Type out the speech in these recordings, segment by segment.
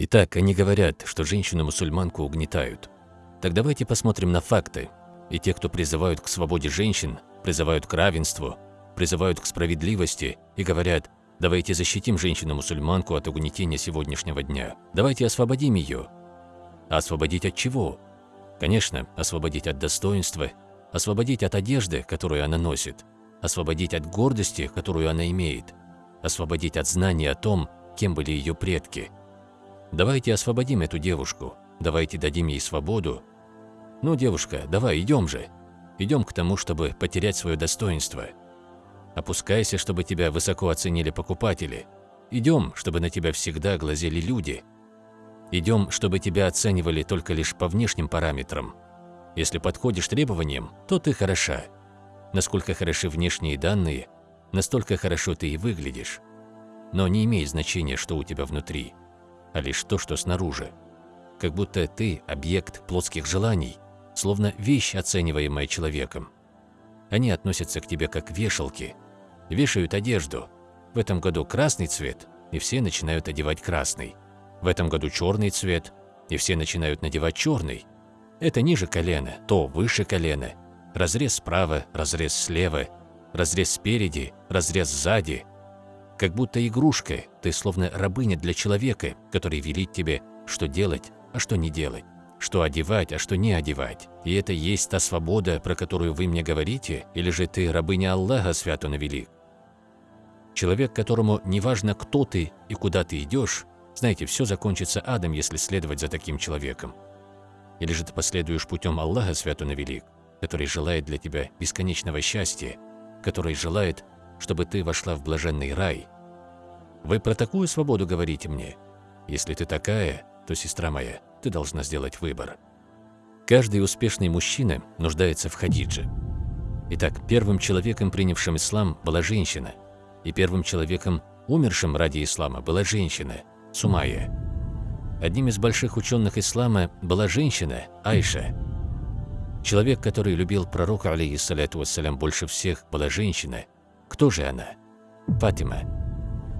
Итак, они говорят, что женщину-мусульманку угнетают. Так давайте посмотрим на факты. И те, кто призывают к свободе женщин, призывают к равенству, призывают к справедливости и говорят, давайте защитим женщину-мусульманку от угнетения сегодняшнего дня, давайте освободим ее. А освободить от чего? Конечно, освободить от достоинства, освободить от одежды, которую она носит, освободить от гордости, которую она имеет, освободить от знания о том, кем были ее предки. Давайте освободим эту девушку, давайте дадим ей свободу. Ну, девушка, давай, идем же. Идем к тому, чтобы потерять свое достоинство. Опускайся, чтобы тебя высоко оценили покупатели. Идем, чтобы на тебя всегда глазели люди. Идем, чтобы тебя оценивали только лишь по внешним параметрам. Если подходишь требованиям, то ты хороша. Насколько хороши внешние данные, настолько хорошо ты и выглядишь. Но не имеет значения, что у тебя внутри, а лишь то, что снаружи. Как будто ты – объект плотских желаний, словно вещь, оцениваемая человеком. Они относятся к тебе как вешалки, вешают одежду. В этом году красный цвет, и все начинают одевать красный. В этом году черный цвет, и все начинают надевать черный. Это ниже колена, то выше колена. Разрез справа, разрез слева, разрез спереди, разрез сзади. Как будто игрушка, ты словно рабыня для человека, который велит тебе, что делать, а что не делать, что одевать, а что не одевать. И это есть та свобода, про которую вы мне говорите, или же ты рабыня Аллаха, свят он? Человек, которому не важно, кто ты и куда ты идешь, знаете, все закончится адом, если следовать за таким человеком. Или же ты последуешь путем Аллаха, свят он велик, который желает для тебя бесконечного счастья, который желает, чтобы ты вошла в блаженный рай. Вы про такую свободу говорите мне? Если ты такая, то, сестра моя, ты должна сделать выбор. Каждый успешный мужчина нуждается в Хадидже. Итак, первым человеком, принявшим ислам, была женщина, и первым человеком, умершим ради ислама, была женщина, Сумайя. Одним из больших ученых ислама была женщина, Айша, Человек, который любил пророка, алейхиссаляту вассалям, больше всех, была женщина. Кто же она? Фатима.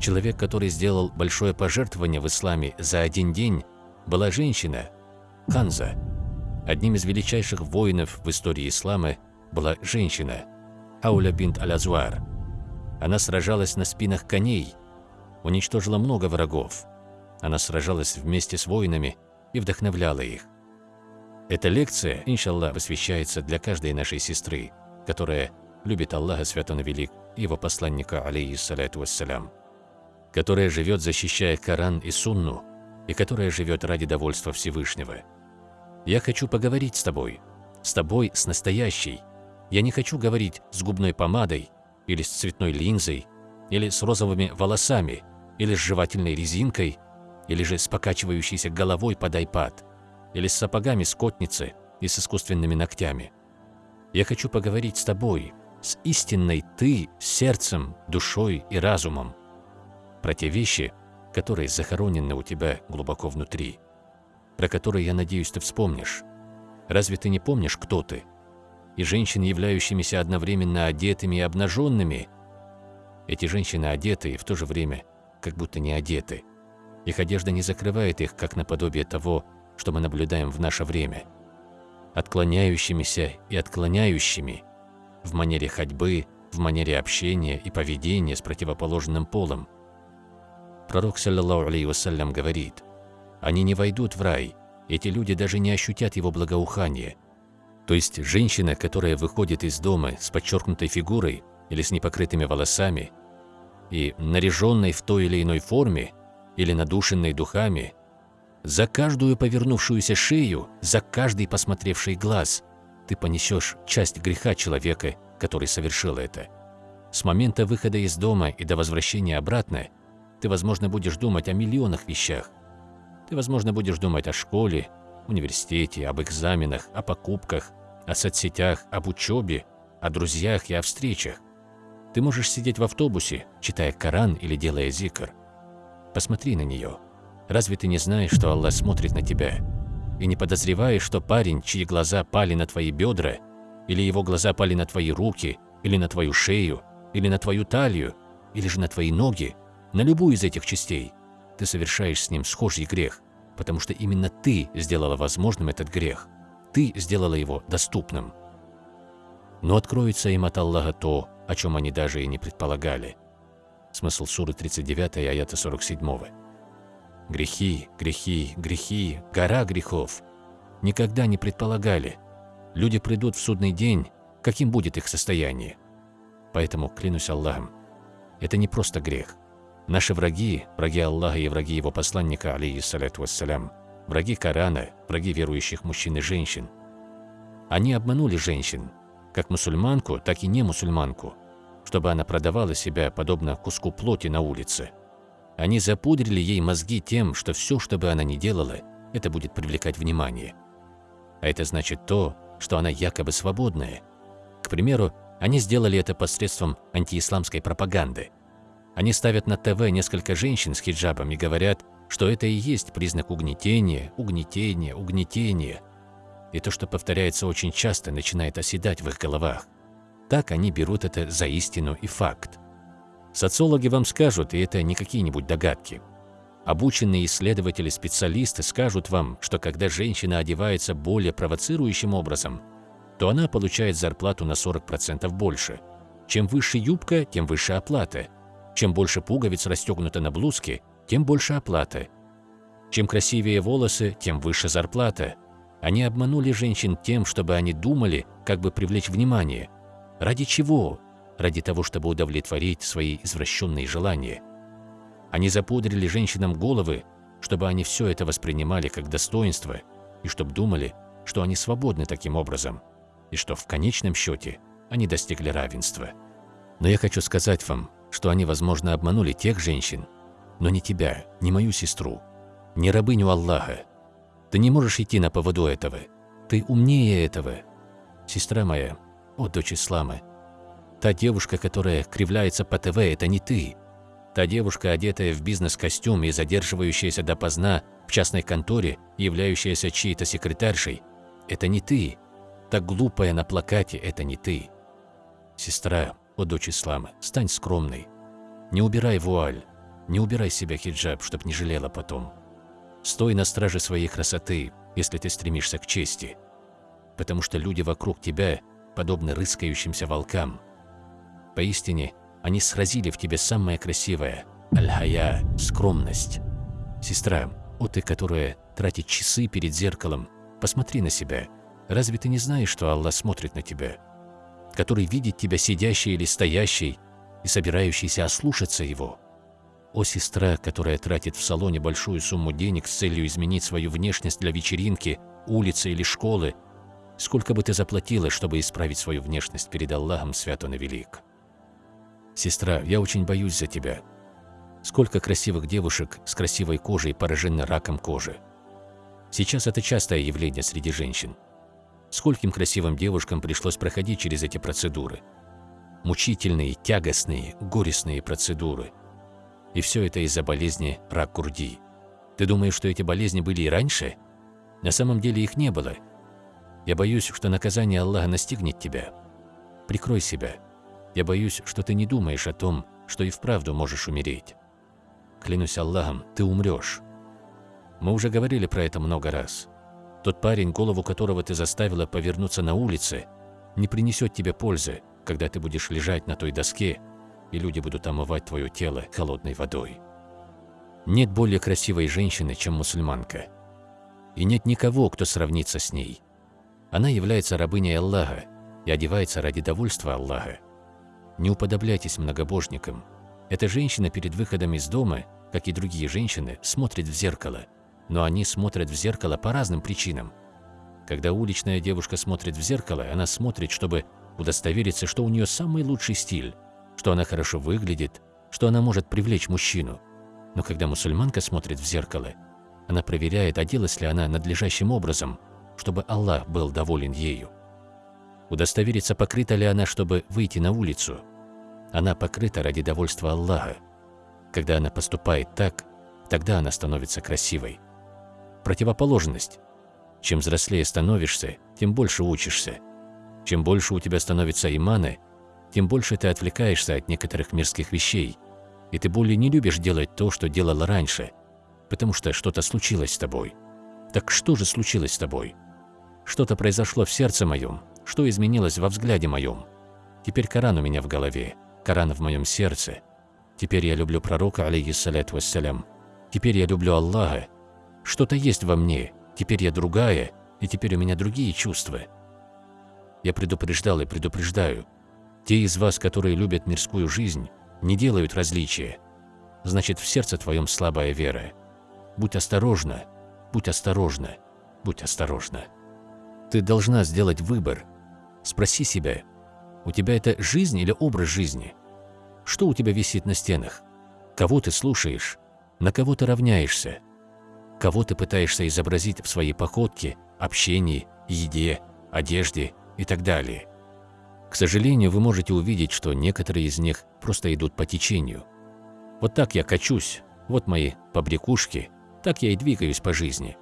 Человек, который сделал большое пожертвование в исламе за один день, была женщина. Ханза. Одним из величайших воинов в истории ислама была женщина. Ауля бинт Аль-Азвар. Она сражалась на спинах коней, уничтожила много врагов. Она сражалась вместе с воинами и вдохновляла их. Эта лекция, иншаллах, посвящается для каждой нашей сестры, которая любит Аллаха Свят Он Велик и Его посланника, алейхиссалату вассалям, которая живет, защищая Коран и Сунну, и которая живет ради довольства Всевышнего. Я хочу поговорить с тобой, с тобой, с настоящей. Я не хочу говорить с губной помадой, или с цветной линзой, или с розовыми волосами, или с жевательной резинкой, или же с покачивающейся головой под айпад или с сапогами скотницы и с искусственными ногтями. Я хочу поговорить с тобой, с истинной ты, сердцем, душой и разумом, про те вещи, которые захоронены у тебя глубоко внутри, про которые, я надеюсь, ты вспомнишь. Разве ты не помнишь, кто ты? И женщин, являющимися одновременно одетыми и обнаженными, эти женщины одеты и в то же время как будто не одеты. Их одежда не закрывает их, как наподобие того, что мы наблюдаем в наше время. Отклоняющимися и отклоняющими в манере ходьбы, в манере общения и поведения с противоположным полом. Пророк, саллиллаху вассалям, говорит, «Они не войдут в рай, эти люди даже не ощутят его благоухание». То есть женщина, которая выходит из дома с подчеркнутой фигурой или с непокрытыми волосами и наряженной в той или иной форме или надушенной духами, за каждую повернувшуюся шею, за каждый посмотревший глаз ты понесешь часть греха человека, который совершил это. С момента выхода из дома и до возвращения обратно ты, возможно, будешь думать о миллионах вещах. Ты, возможно, будешь думать о школе, университете, об экзаменах, о покупках, о соцсетях, об учебе, о друзьях и о встречах. Ты можешь сидеть в автобусе, читая Коран или делая зикр. Посмотри на нее. Разве ты не знаешь, что Аллах смотрит на тебя? И не подозреваешь, что парень, чьи глаза пали на твои бедра, или его глаза пали на твои руки, или на твою шею, или на твою талию, или же на твои ноги, на любую из этих частей, ты совершаешь с ним схожий грех, потому что именно ты сделала возможным этот грех. Ты сделала его доступным. Но откроется им от Аллаха то, о чем они даже и не предполагали. Смысл суры 39, аята 47. Грехи, грехи, грехи, гора грехов. Никогда не предполагали. Люди придут в судный день, каким будет их состояние. Поэтому, клянусь Аллахом, это не просто грех. Наши враги, враги Аллаха и враги Его посланника, алейхиссалату вассалям, враги Корана, враги верующих мужчин и женщин. Они обманули женщин, как мусульманку, так и не мусульманку, чтобы она продавала себя подобно куску плоти на улице. Они запудрили ей мозги тем, что все, что бы она ни делала, это будет привлекать внимание. А это значит то, что она якобы свободная. К примеру, они сделали это посредством антиисламской пропаганды. Они ставят на ТВ несколько женщин с хиджабом и говорят, что это и есть признак угнетения, угнетения, угнетения. И то, что повторяется очень часто, начинает оседать в их головах. Так они берут это за истину и факт. Социологи вам скажут, и это не какие-нибудь догадки. Обученные исследователи-специалисты скажут вам, что когда женщина одевается более провоцирующим образом, то она получает зарплату на 40% больше. Чем выше юбка, тем выше оплата. Чем больше пуговиц расстегнуто на блузке, тем больше оплата. Чем красивее волосы, тем выше зарплата. Они обманули женщин тем, чтобы они думали, как бы привлечь внимание. Ради чего? Ради того, чтобы удовлетворить свои извращенные желания. Они запудрили женщинам головы, чтобы они все это воспринимали как достоинство и чтобы думали, что они свободны таким образом и что в конечном счете они достигли равенства. Но я хочу сказать вам, что они, возможно, обманули тех женщин, но не тебя, не мою сестру, не рабыню Аллаха. Ты не можешь идти на поводу этого. Ты умнее этого. Сестра моя, о, дочь Ислама, та девушка, которая кривляется по ТВ, это не ты. Та девушка, одетая в бизнес-костюм и задерживающаяся допоздна в частной конторе, являющаяся чьей-то секретаршей, это не ты. Та глупая на плакате – это не ты. Сестра, о дочь Ислама, стань скромной. Не убирай вуаль, не убирай себя хиджаб, чтоб не жалела потом. Стой на страже своей красоты, если ты стремишься к чести. Потому что люди вокруг тебя подобны рыскающимся волкам. Поистине, они сразили в тебе самое красивое – аль-хая – скромность. Сестра, о ты, которая тратит часы перед зеркалом, посмотри на себя – Разве ты не знаешь, что Аллах смотрит на тебя, который видит тебя сидящей или стоящей и собирающейся ослушаться Его? О сестра, которая тратит в салоне большую сумму денег с целью изменить свою внешность для вечеринки, улицы или школы, сколько бы ты заплатила, чтобы исправить свою внешность перед Аллахом свят он и велик? Сестра, я очень боюсь за тебя. Сколько красивых девушек с красивой кожей поражены раком кожи. Сейчас это частое явление среди женщин. Скольким красивым девушкам пришлось проходить через эти процедуры. Мучительные, тягостные, горестные процедуры. И все это из-за болезни рак груди. Ты думаешь, что эти болезни были и раньше? На самом деле их не было. Я боюсь, что наказание Аллаха настигнет тебя. Прикрой себя. Я боюсь, что ты не думаешь о том, что и вправду можешь умереть. Клянусь Аллахом, ты умрешь. Мы уже говорили про это много раз. Тот парень, голову которого ты заставила повернуться на улице, не принесет тебе пользы, когда ты будешь лежать на той доске, и люди будут омывать твое тело холодной водой. Нет более красивой женщины, чем мусульманка. И нет никого, кто сравнится с ней. Она является рабыней Аллаха и одевается ради довольства Аллаха. Не уподобляйтесь многобожникам. Эта женщина перед выходом из дома, как и другие женщины, смотрит в зеркало – но они смотрят в зеркало по разным причинам. Когда уличная девушка смотрит в зеркало, она смотрит, чтобы удостовериться, что у нее самый лучший стиль, что она хорошо выглядит, что она может привлечь мужчину. Но когда мусульманка смотрит в зеркало, она проверяет, оделась ли она надлежащим образом, чтобы Аллах был доволен ею. Удостовериться, покрыта ли она, чтобы выйти на улицу. Она покрыта ради довольства Аллаха. Когда она поступает так, тогда она становится красивой противоположность. Чем взрослее становишься, тем больше учишься. Чем больше у тебя становится имана, тем больше ты отвлекаешься от некоторых мирских вещей, и ты более не любишь делать то, что делала раньше. потому что что-то случилось с тобой. Так что же случилось с тобой? Что-то произошло в сердце моем, что изменилось во взгляде моем. Теперь Коран у меня в голове, Коран в моем сердце. Теперь я люблю пророка, алейхиссаляту вассалям. Теперь я люблю Аллаха. Что-то есть во мне, теперь я другая, и теперь у меня другие чувства. Я предупреждал и предупреждаю. Те из вас, которые любят мирскую жизнь, не делают различия. Значит, в сердце твоем слабая вера. Будь осторожна, будь осторожна, будь осторожна. Ты должна сделать выбор. Спроси себя, у тебя это жизнь или образ жизни? Что у тебя висит на стенах? Кого ты слушаешь? На кого ты равняешься? Кого ты пытаешься изобразить в своей походке, общении, еде, одежде и так далее? К сожалению, вы можете увидеть, что некоторые из них просто идут по течению. Вот так я качусь, вот мои побрякушки, так я и двигаюсь по жизни.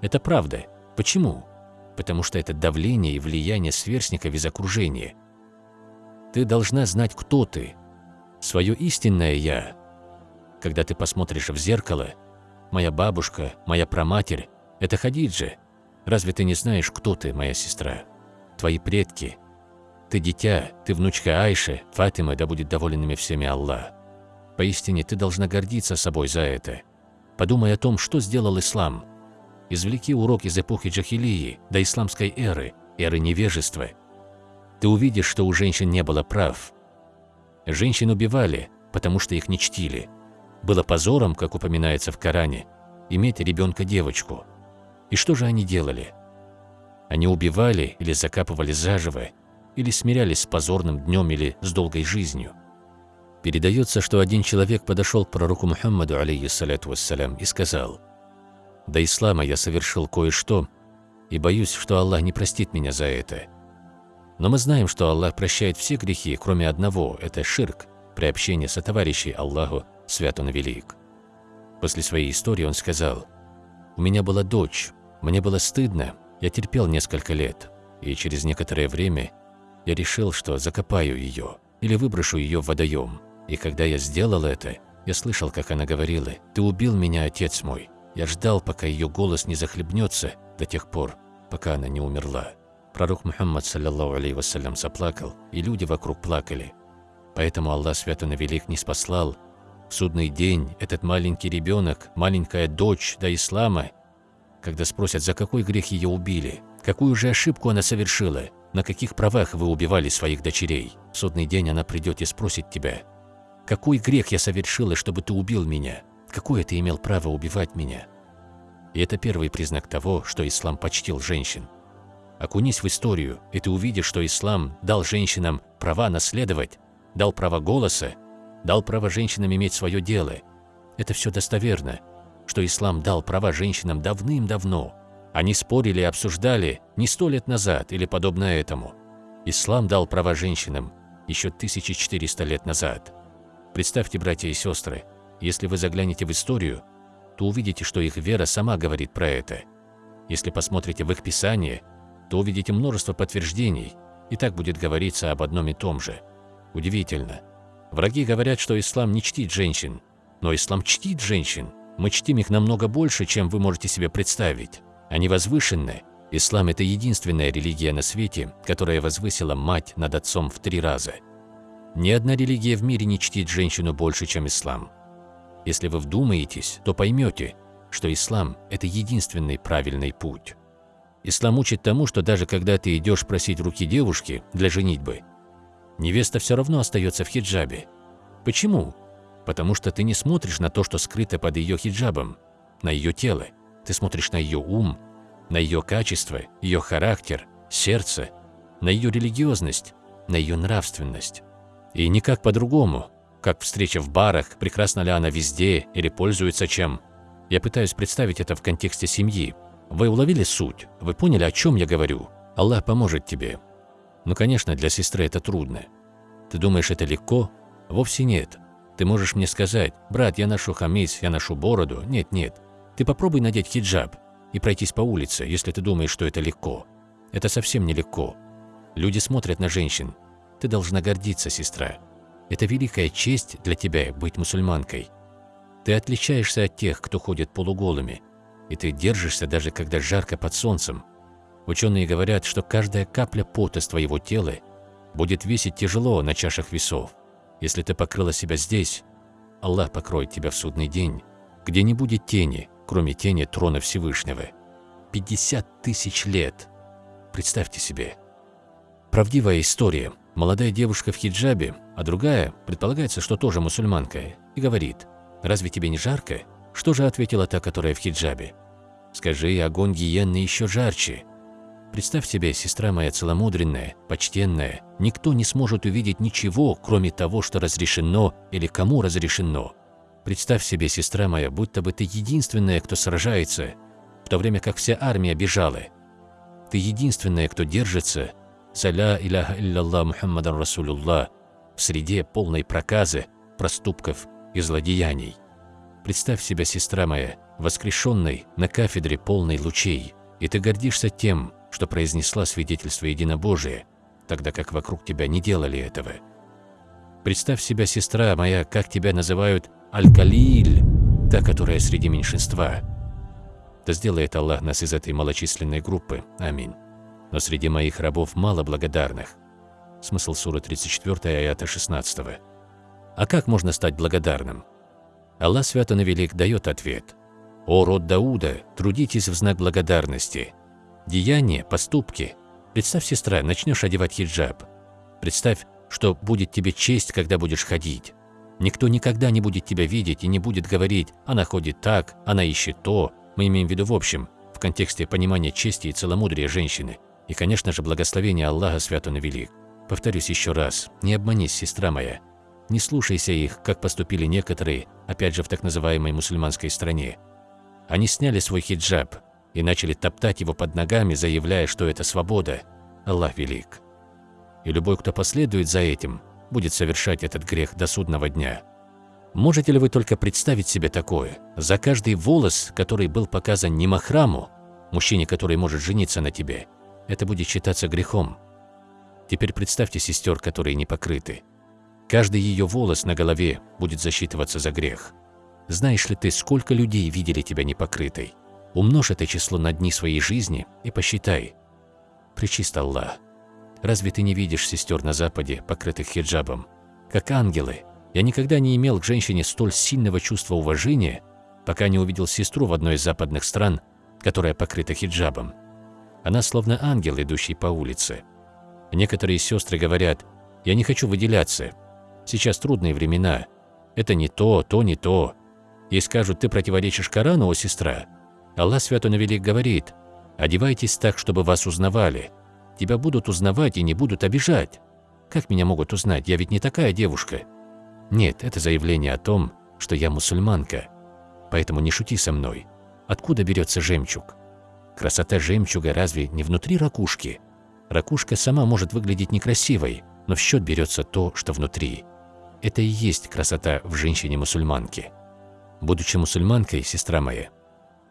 Это правда. Почему? Потому что это давление и влияние сверстников из окружения. Ты должна знать, кто ты, свое истинное «я». Когда ты посмотришь в зеркало, моя бабушка, моя праматерь – это Хадиджа. Разве ты не знаешь, кто ты, моя сестра? Твои предки – ты дитя, ты внучка Айши, Фатима, да будет доволен ими всеми Аллах. Поистине, ты должна гордиться собой за это. Подумай о том, что сделал ислам. Извлеки урок из эпохи джахилии до исламской эры, эры невежества. Ты увидишь, что у женщин не было прав. Женщин убивали, потому что их не чтили. Было позором, как упоминается в Коране, иметь ребенка-девочку. И что же они делали? Они убивали или закапывали заживо, или смирялись с позорным днем или с долгой жизнью. Передается, что один человек подошел к пророку Мухаммаду, алейхиссаляту вассалям, и сказал, «До ислама я совершил кое-что, и боюсь, что Аллах не простит меня за это. Но мы знаем, что Аллах прощает все грехи, кроме одного – это ширк, приобщение сотоварищей Аллаху, свят Он велик». После своей истории он сказал, «У меня была дочь, мне было стыдно, я терпел несколько лет, и через некоторое время я решил, что закопаю ее или выброшу ее в водоем. И когда я сделал это, я слышал, как она говорила, «Ты убил меня, отец мой». Я ждал, пока ее голос не захлебнется до тех пор, пока она не умерла. Пророк Мухаммад, саллиллаху алейhi вассалям, заплакал, и люди вокруг плакали. Поэтому Аллах Свят и Велик не спаслал. В судный день этот маленький ребенок, маленькая дочь до ислама, когда спросят, за какой грех ее убили, какую же ошибку она совершила, на каких правах вы убивали своих дочерей? В судный день она придет и спросит тебя, какой грех я совершила, чтобы ты убил меня? Какое ты имел право убивать меня? И это первый признак того, что ислам почтил женщин. Окунись в историю, и ты увидишь, что ислам дал женщинам права наследовать, дал право голоса, дал право женщинам иметь свое дело. Это все достоверно, что ислам дал права женщинам давным-давно, они спорили и обсуждали не сто лет назад или подобно этому. Ислам дал права женщинам еще 1400 лет назад. Представьте, братья и сестры, если вы заглянете в историю, то увидите, что их вера сама говорит про это. Если посмотрите в их Писание, то увидите множество подтверждений, и так будет говориться об одном и том же. Удивительно. Враги говорят, что ислам не чтит женщин, но ислам чтит женщин. Мы чтим их намного больше, чем вы можете себе представить. Они возвышенны. Ислам – это единственная религия на свете, которая возвысила мать над отцом в три раза. Ни одна религия в мире не чтит женщину больше, чем ислам. Если вы вдумаетесь, то поймете, что ислам – это единственный правильный путь. Ислам учит тому, что даже когда ты идешь просить руки девушки для женитьбы, невеста все равно остается в хиджабе. Почему? Потому что ты не смотришь на то, что скрыто под ее хиджабом, на ее тело. Ты смотришь на ее ум, на ее качество, ее характер, сердце, на ее религиозность, на ее нравственность. И никак по-другому, как встреча в барах, прекрасна ли она везде или пользуется чем. Я пытаюсь представить это в контексте семьи. Вы уловили суть? Вы поняли, о чем я говорю? Аллах поможет тебе. Ну, конечно, для сестры это трудно. Ты думаешь, это легко? Вовсе нет. Ты можешь мне сказать, брат, я ношу хамис, я ношу бороду. Нет, нет. Ты попробуй надеть хиджаб и пройтись по улице, если ты думаешь, что это легко. Это совсем не легко. Люди смотрят на женщин. Ты должна гордиться, сестра. Это великая честь для тебя быть мусульманкой. Ты отличаешься от тех, кто ходит полуголыми, и ты держишься даже когда жарко под солнцем. Ученые говорят, что каждая капля пота с твоего тела будет весить тяжело на чашах весов. Если ты покрыла себя здесь, Аллах покроет тебя в судный день, где не будет тени, кроме тени трона Всевышнего. 50 тысяч лет. Представьте себе. Правдивая история. Молодая девушка в хиджабе, а другая, предполагается, что тоже мусульманка, и говорит, «Разве тебе не жарко?» Что же ответила та, которая в хиджабе? «Скажи, огонь гиенны еще жарче». Представь себе, сестра моя целомудренная, почтенная, никто не сможет увидеть ничего, кроме того, что разрешено или кому разрешено. Представь себе, сестра моя, будто бы ты единственная, кто сражается, в то время как вся армия бежала. Ты единственная, кто держится, «Саля иляха илляллах Мухаммадан Расулуллах» в среде полной проказы, проступков и злодеяний. Представь себя, сестра моя, воскрешенной на кафедре полной лучей, и ты гордишься тем, что произнесла свидетельство единобожия, тогда как вокруг тебя не делали этого. Представь себя, сестра моя, как тебя называют Аль-Калиль, та, которая среди меньшинства. Да сделает Аллах нас из этой малочисленной группы. Аминь. Но среди моих рабов мало благодарных. Смысл суры 34, аята 16. А как можно стать благодарным? Аллах Свято Велик дает ответ. «О род Дауда, трудитесь в знак благодарности, Деяния, поступки. Представь, сестра, начнешь одевать хиджаб. Представь, что будет тебе честь, когда будешь ходить. Никто никогда не будет тебя видеть и не будет говорить «она ходит так», «она ищет то». Мы имеем в виду в общем, в контексте понимания чести и целомудрия женщины. И, конечно же, благословение Аллаха свят он велик. Повторюсь еще раз, не обманись, сестра моя. Не слушайся их, как поступили некоторые, опять же в так называемой мусульманской стране. Они сняли свой хиджаб, и начали топтать его под ногами, заявляя, что это свобода. Аллах велик. И любой, кто последует за этим, будет совершать этот грех до судного дня. Можете ли вы только представить себе такое? За каждый волос, который был показан не махраму, мужчине, который может жениться на тебе, это будет считаться грехом. Теперь представьте сестер, которые не покрыты. Каждый ее волос на голове будет засчитываться за грех. Знаешь ли ты, сколько людей видели тебя непокрытой? Умножь это число на дни своей жизни и посчитай. Причист Аллах. Разве ты не видишь сестер на Западе, покрытых хиджабом? Как ангелы. Я никогда не имел к женщине столь сильного чувства уважения, пока не увидел сестру в одной из западных стран, которая покрыта хиджабом. Она словно ангел, идущий по улице. Некоторые сестры говорят, я не хочу выделяться. Сейчас трудные времена. Это не то, то не то. Ей скажут, ты противоречишь Корану, о сестра. Аллах Свято Велик говорит, «Одевайтесь так, чтобы вас узнавали. Тебя будут узнавать и не будут обижать. Как меня могут узнать? Я ведь не такая девушка». Нет, это заявление о том, что я мусульманка. Поэтому не шути со мной. Откуда берется жемчуг? Красота жемчуга разве не внутри ракушки? Ракушка сама может выглядеть некрасивой, но в счет берется то, что внутри. Это и есть красота в женщине-мусульманке. Будучи мусульманкой, сестра моя,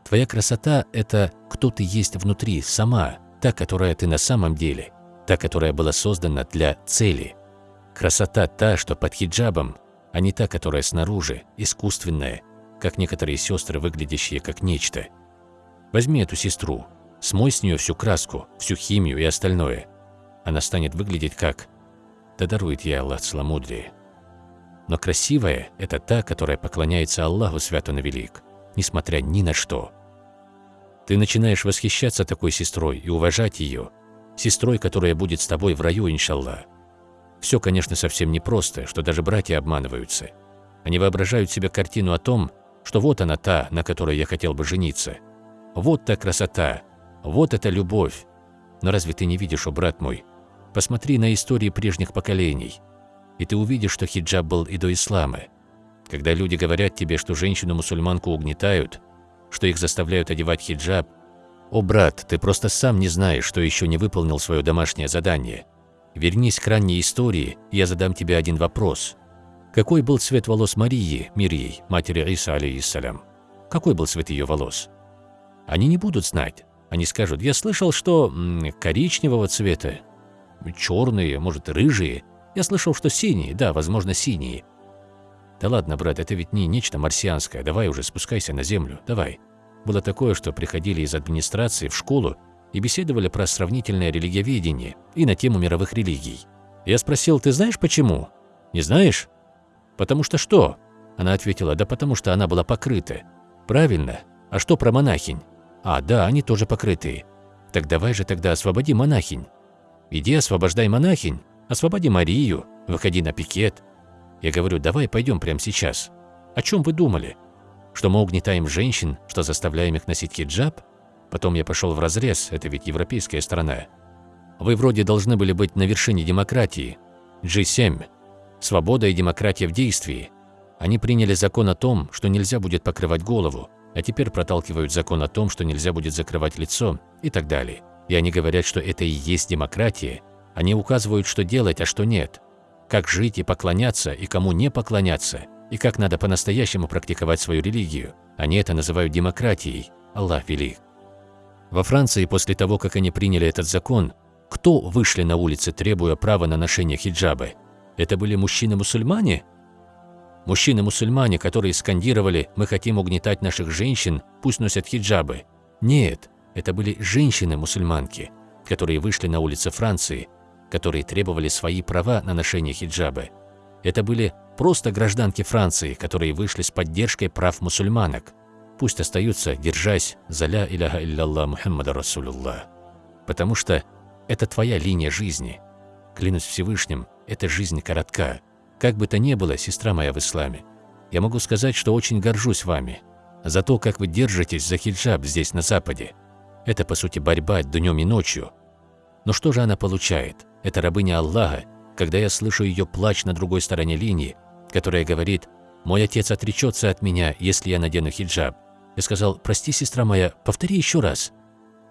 Твоя красота – это кто ты есть внутри, сама, та, которая ты на самом деле, та, которая была создана для цели. Красота та, что под хиджабом, а не та, которая снаружи, искусственная, как некоторые сестры, выглядящие как нечто. Возьми эту сестру, смой с нее всю краску, всю химию и остальное. Она станет выглядеть как... Да дарует ей Аллах целомудрие. Но красивая – это та, которая поклоняется Аллаху Свято Велик, несмотря ни на что. Ты начинаешь восхищаться такой сестрой и уважать ее, сестрой, которая будет с тобой в раю, иншаллах. Все, конечно, совсем непросто, что даже братья обманываются. Они воображают себе картину о том, что вот она та, на которой я хотел бы жениться. Вот та красота, вот эта любовь. Но разве ты не видишь, о брат мой? Посмотри на истории прежних поколений, и ты увидишь, что хиджаб был и до ислама. Когда люди говорят тебе, что женщину-мусульманку угнетают, что их заставляют одевать хиджаб. О, брат, ты просто сам не знаешь, что еще не выполнил свое домашнее задание. Вернись к ранней истории, я задам тебе один вопрос. Какой был цвет волос Марии, мир ей, матери Иса, алейхиссалям? Какой был цвет ее волос? Они не будут знать. Они скажут, я слышал, что коричневого цвета, черные, может, рыжие. Я слышал, что синие, да, возможно, синие. «Да ладно, брат, это ведь не нечто марсианское, давай уже спускайся на землю, давай». Было такое, что приходили из администрации в школу и беседовали про сравнительное религиоведение и на тему мировых религий. Я спросил, ты знаешь почему? Не знаешь? Потому что что? Она ответила, да потому что она была покрыта. Правильно. А что про монахинь? А, да, они тоже покрытые. Так давай же тогда освободи монахинь. Иди освобождай монахинь, освободи Марию, выходи на пикет. Я говорю, давай пойдем прямо сейчас. О чем вы думали? Что мы угнетаем женщин, что заставляем их носить хиджаб? Потом я пошел в разрез, это ведь европейская страна. Вы вроде должны были быть на вершине демократии. G7. Свобода и демократия в действии. Они приняли закон о том, что нельзя будет покрывать голову, а теперь проталкивают закон о том, что нельзя будет закрывать лицо и так далее. И они говорят, что это и есть демократия. Они указывают, что делать, а что нет. Как жить и поклоняться, и кому не поклоняться, и как надо по-настоящему практиковать свою религию. Они это называют демократией. Аллах велик. Во Франции после того, как они приняли этот закон, кто вышли на улицы, требуя права на ношение хиджабы? Это были мужчины-мусульмане? Мужчины-мусульмане, которые скандировали «Мы хотим угнетать наших женщин, пусть носят хиджабы». Нет, это были женщины-мусульманки, которые вышли на улицы Франции, которые требовали свои права на ношение хиджабы. Это были просто гражданки Франции, которые вышли с поддержкой прав мусульманок пусть остаются, держась за ля иляха илляллах Мухаммада Расулуллах. Потому что это твоя линия жизни. Клянусь Всевышним, эта жизнь коротка. Как бы то ни было, сестра моя в исламе, я могу сказать, что очень горжусь вами. За то, как вы держитесь за хиджаб здесь, на Западе. Это, по сути, борьба днем и ночью. Но что же она получает? Это рабыня Аллаха, когда я слышу ее плач на другой стороне линии, которая говорит «Мой отец отречется от меня, если я надену хиджаб». Я сказал, прости, сестра моя, повтори еще раз.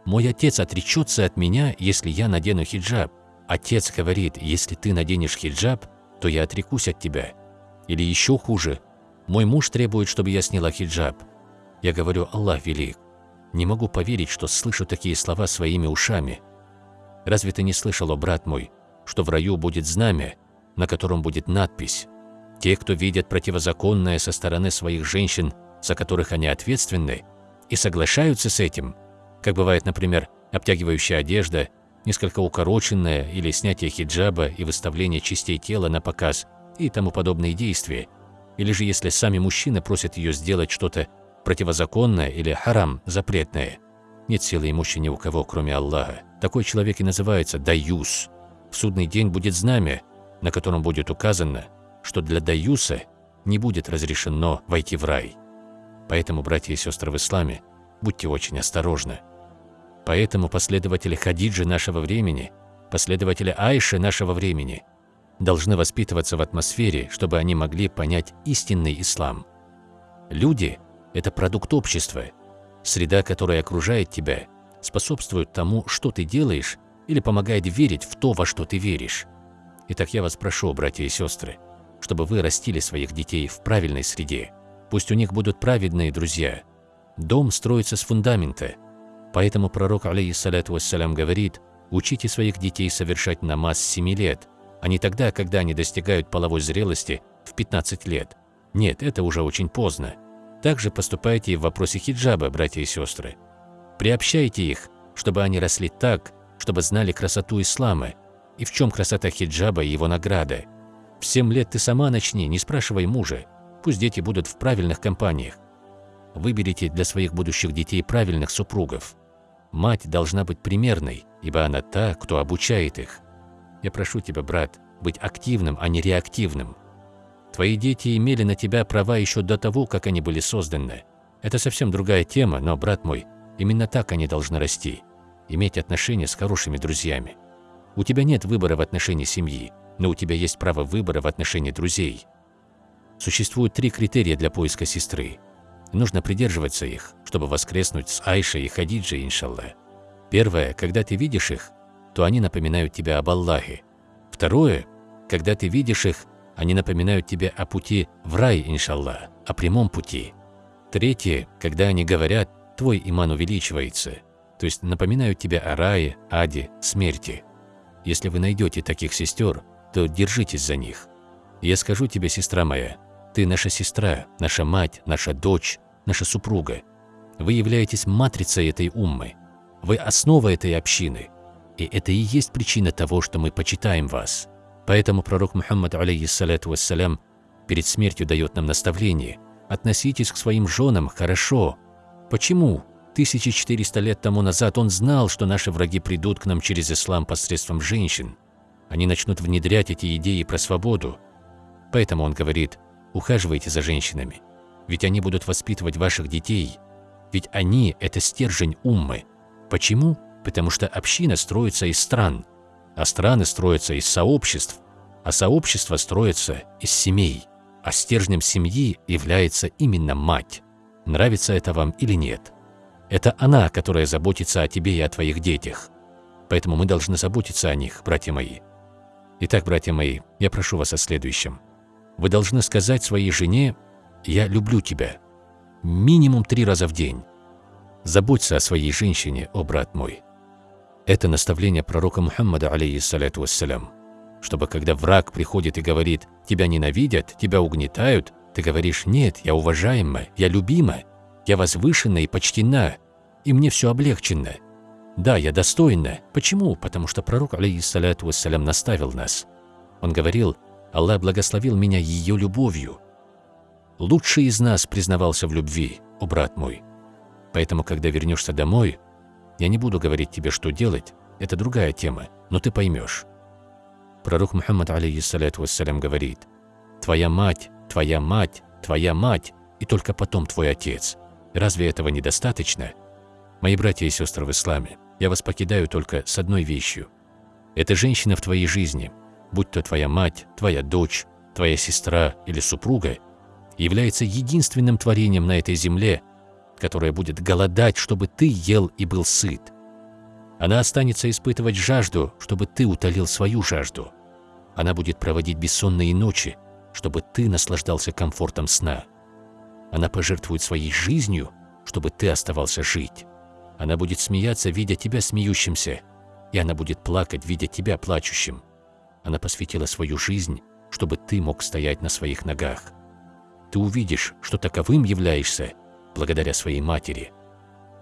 Мой отец отречется от меня, если я надену хиджаб. Отец говорит, если ты наденешь хиджаб, то я отрекусь от тебя. Или еще хуже, мой муж требует, чтобы я сняла хиджаб. Я говорю, Аллах велик. Не могу поверить, что слышу такие слова своими ушами. Разве ты не слышал, о брат мой, что в раю будет знамя, на котором будет надпись «Те, кто видят противозаконное со стороны своих женщин, за которых они ответственны, и соглашаются с этим, как бывает, например, обтягивающая одежда, несколько укороченная или снятие хиджаба и выставление частей тела на показ и тому подобные действия, или же если сами мужчины просят ее сделать что-то противозаконное или харам, запретное. Нет силы имущей ни у кого, кроме Аллаха. Такой человек и называется даюс. В судный день будет знамя, на котором будет указано, что для даюса не будет разрешено войти в рай. Поэтому, братья и сестры в исламе, будьте очень осторожны. Поэтому последователи Хадиджи нашего времени, последователи Айши нашего времени должны воспитываться в атмосфере, чтобы они могли понять истинный ислам. Люди – это продукт общества. Среда, которая окружает тебя, способствует тому, что ты делаешь, или помогает верить в то, во что ты веришь. Итак, я вас прошу, братья и сестры, чтобы вы растили своих детей в правильной среде, Пусть у них будут праведные друзья. Дом строится с фундамента. Поэтому пророк, алейхиссалату вассалям, говорит, учите своих детей совершать намаз с 7 лет, а не тогда, когда они достигают половой зрелости в 15 лет. Нет, это уже очень поздно. Также поступайте и в вопросе хиджаба, братья и сестры. Приобщайте их, чтобы они росли так, чтобы знали красоту ислама и в чем красота хиджаба и его награда. В 7 лет ты сама начни, не спрашивай мужа. Пусть дети будут в правильных компаниях. Выберите для своих будущих детей правильных супругов. Мать должна быть примерной, ибо она та, кто обучает их. Я прошу тебя, брат, быть активным, а не реактивным. Твои дети имели на тебя права еще до того, как они были созданы. Это совсем другая тема, но, брат мой, именно так они должны расти. Иметь отношения с хорошими друзьями. У тебя нет выбора в отношении семьи, но у тебя есть право выбора в отношении друзей. Существует три критерия для поиска сестры. нужно придерживаться их, чтобы воскреснуть с Айшей и Хадиджей, иншаллах. Первое, когда ты видишь их, то они напоминают тебе об Аллахе. Второе, когда ты видишь их, они напоминают тебе о пути в рай, иншаллах, о прямом пути. Третье, когда они говорят, твой иман увеличивается, то есть напоминают тебе о рае, аде, смерти. Если вы найдете таких сестер, то держитесь за них. Я скажу тебе, сестра моя, Ты наша сестра, наша мать, наша дочь, наша супруга. Вы являетесь матрицей этой уммы. Вы основа этой общины. И это и есть причина того, что мы почитаем вас. Поэтому пророк Мухаммад, алейхиссалату вассалям, перед смертью дает нам наставление. Относитесь к своим женам хорошо. Почему? 1400 лет тому назад он знал, что наши враги придут к нам через ислам посредством женщин. Они начнут внедрять эти идеи про свободу. Поэтому он говорит, ухаживайте за женщинами, ведь они будут воспитывать ваших детей, ведь они – это стержень уммы. Почему? Потому что община строится из стран, а страны строятся из сообществ, а сообщества строятся из семей, а стержнем семьи является именно мать. Нравится это вам или нет? Это она, которая заботится о тебе и о твоих детях. Поэтому мы должны заботиться о них, братья мои. Итак, братья мои, я прошу вас о следующем. Вы должны сказать своей жене «Я люблю тебя» минимум три раза в день. Заботься о своей женщине, о брат мой. Это наставление пророка Мухаммада, алейхиссалату вассалям, чтобы когда враг приходит и говорит «тебя ненавидят, тебя угнетают», ты говоришь «нет, я уважаема, я любима, я возвышена и почтена, и мне все облегчено». Да, я достойна. Почему? Потому что пророк, алейхиссалату вассалям, наставил нас. Он говорил «Аллах благословил меня ее любовью». Лучший из нас признавался в любви, о брат мой. Поэтому, когда вернешься домой, я не буду говорить тебе, что делать, это другая тема, но ты поймешь. Пророк Мухаммад, алейхиссалату вассалям, говорит «Твоя мать, твоя мать, твоя мать, и только потом твой отец. Разве этого недостаточно? Мои братья и сестры в исламе, я вас покидаю только с одной вещью. Эта женщина в твоей жизни, будь то твоя мать, твоя дочь, твоя сестра или супруга, является единственным творением на этой земле, которое будет голодать, чтобы ты ел и был сыт. Она останется испытывать жажду, чтобы ты утолил свою жажду. Она будет проводить бессонные ночи, чтобы ты наслаждался комфортом сна. Она пожертвует своей жизнью, чтобы ты оставался жить. Она будет смеяться, видя тебя смеющимся, и она будет плакать, видя тебя плачущим. Она посвятила свою жизнь, чтобы ты мог стоять на своих ногах. Ты увидишь, что таковым являешься благодаря своей матери,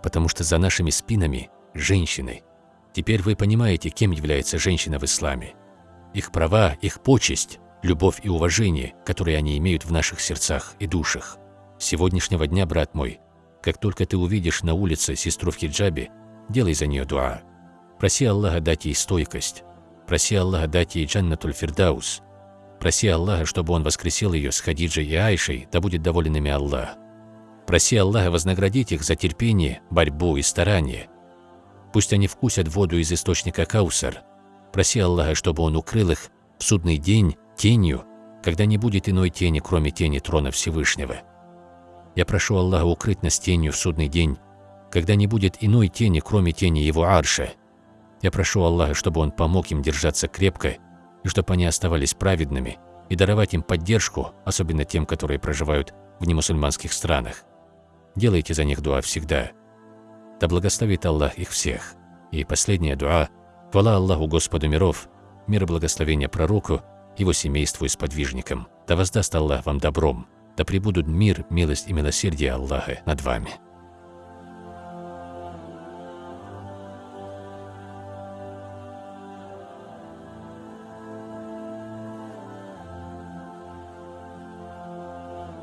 потому что за нашими спинами – женщины. Теперь вы понимаете, кем является женщина в исламе. Их права, их почесть, любовь и уважение, которые они имеют в наших сердцах и душах. С сегодняшнего дня, брат мой, как только ты увидишь на улице сестру в хиджабе, делай за нее дуа. Проси Аллаха дать ей стойкость. Проси Аллаха дать ей джаннатуль фирдаус. Проси Аллаха, чтобы Он воскресил ее с Хадиджей и Айшей, да будет доволен ими Аллах. Проси Аллаха вознаградить их за терпение, борьбу и старание. Пусть они вкусят воду из источника Каусар. Проси Аллаха, чтобы Он укрыл их в судный день тенью, когда не будет иной тени, кроме тени трона Всевышнего. Я прошу Аллаха укрыть нас тенью в судный день, когда не будет иной тени, кроме тени Его Арша. Я прошу Аллаха, чтобы Он помог им держаться крепко, чтобы они оставались праведными, и даровать им поддержку, особенно тем, которые проживают в немусульманских странах. Делайте за них дуа всегда. Да благословит Аллах их всех. И последняя дуа – хвала Аллаху Господу миров, мир и благословение пророку, его семейству и сподвижникам. Да воздаст Аллах вам добром, да пребудут мир, милость и милосердие Аллаха над вами.